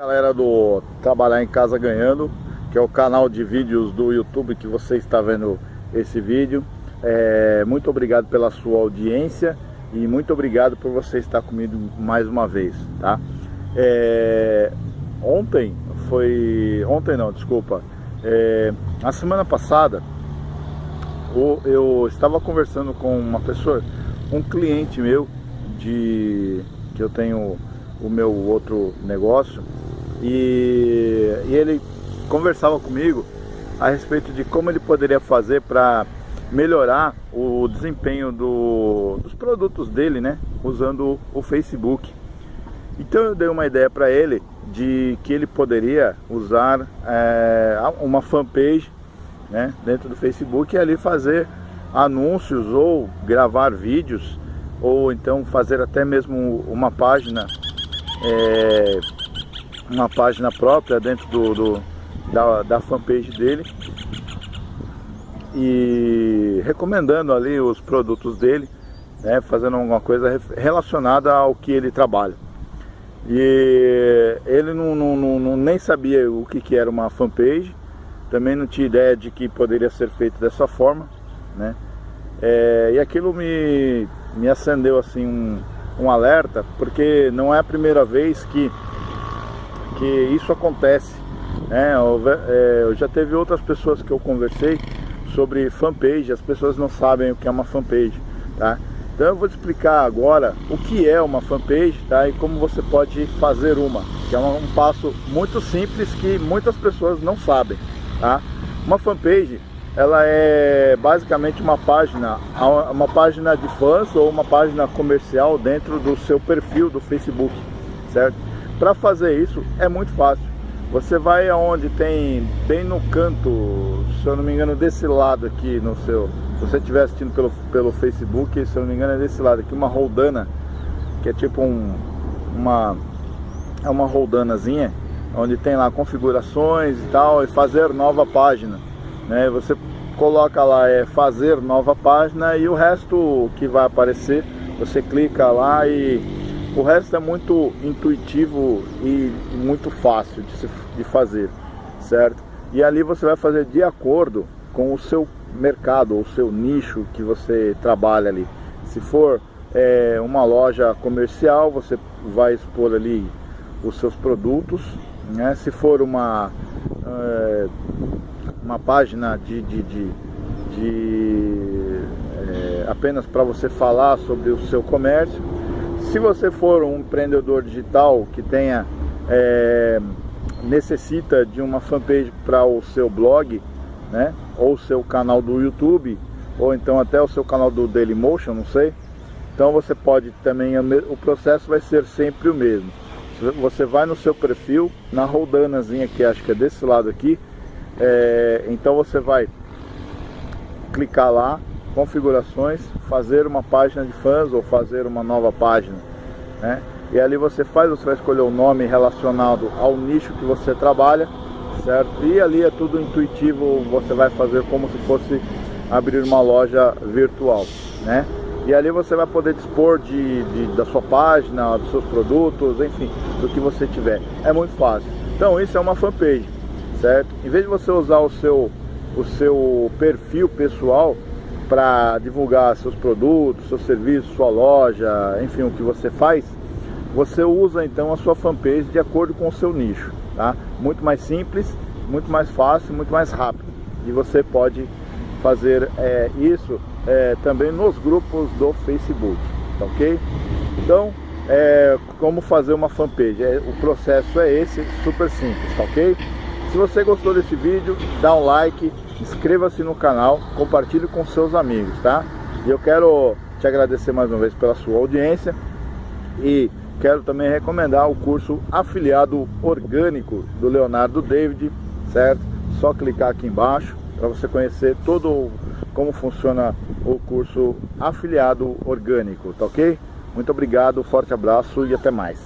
Galera do Trabalhar em Casa Ganhando, que é o canal de vídeos do YouTube que você está vendo esse vídeo. É, muito obrigado pela sua audiência e muito obrigado por você estar comigo mais uma vez, tá? É, ontem foi... ontem não, desculpa. É, a semana passada eu estava conversando com uma pessoa, um cliente meu de que eu tenho o meu outro negócio e, e ele conversava comigo a respeito de como ele poderia fazer para melhorar o desempenho do, dos produtos dele, né? Usando o Facebook. Então eu dei uma ideia para ele de que ele poderia usar é, uma fanpage né, dentro do Facebook e ali fazer anúncios ou gravar vídeos ou então fazer até mesmo uma página é, uma página própria dentro do, do da, da fanpage dele e recomendando ali os produtos dele, né, fazendo alguma coisa relacionada ao que ele trabalha. E ele não, não, não, nem sabia o que, que era uma fanpage, também não tinha ideia de que poderia ser feito dessa forma, né? É, e aquilo me, me acendeu assim um, um alerta, porque não é a primeira vez que que isso acontece. Né? Eu, é, eu já teve outras pessoas que eu conversei sobre fanpage, as pessoas não sabem o que é uma fanpage. Tá? Então eu vou te explicar agora o que é uma fanpage tá? e como você pode fazer uma, que é um passo muito simples que muitas pessoas não sabem. Tá? Uma fanpage ela é basicamente uma página, uma página de fãs ou uma página comercial dentro do seu perfil do Facebook, certo? Para fazer isso é muito fácil. Você vai aonde tem, bem no canto, se eu não me engano, desse lado aqui no seu... Se você estiver assistindo pelo, pelo Facebook, se eu não me engano é desse lado aqui, uma roldana, que é tipo um, uma... É uma roldanazinha, onde tem lá configurações e tal, e fazer nova página. Né? Você coloca lá é fazer nova página e o resto que vai aparecer, você clica lá e o resto é muito intuitivo e muito fácil de, se, de fazer, certo? E ali você vai fazer de acordo com o seu mercado, ou seu nicho que você trabalha ali. Se for é, uma loja comercial, você vai expor ali os seus produtos. Né? Se for uma, é, uma página de, de, de, de é, apenas para você falar sobre o seu comércio, se você for um empreendedor digital que tenha é, necessita de uma fanpage para o seu blog, né, ou seu canal do YouTube, ou então até o seu canal do Dailymotion, não sei. Então você pode também, o processo vai ser sempre o mesmo. Você vai no seu perfil, na roldanazinha que acho que é desse lado aqui, é, então você vai clicar lá, configurações, fazer uma página de fãs ou fazer uma nova página, né? E ali você faz, você vai escolher o nome relacionado ao nicho que você trabalha, certo? E ali é tudo intuitivo, você vai fazer como se fosse abrir uma loja virtual, né? E ali você vai poder dispor de, de, da sua página, dos seus produtos, enfim, do que você tiver. É muito fácil. Então isso é uma fanpage, certo? Em vez de você usar o seu, o seu perfil pessoal, para divulgar seus produtos, seus serviços, sua loja, enfim, o que você faz, você usa então a sua fanpage de acordo com o seu nicho, tá? Muito mais simples, muito mais fácil, muito mais rápido. E você pode fazer é, isso é, também nos grupos do Facebook, tá ok? Então, é, como fazer uma fanpage? É, o processo é esse, super simples, tá ok? Se você gostou desse vídeo, dá um like, inscreva-se no canal, compartilhe com seus amigos, tá? E eu quero te agradecer mais uma vez pela sua audiência e quero também recomendar o curso Afiliado Orgânico do Leonardo David, certo? Só clicar aqui embaixo para você conhecer todo como funciona o curso Afiliado Orgânico, tá ok? Muito obrigado, forte abraço e até mais.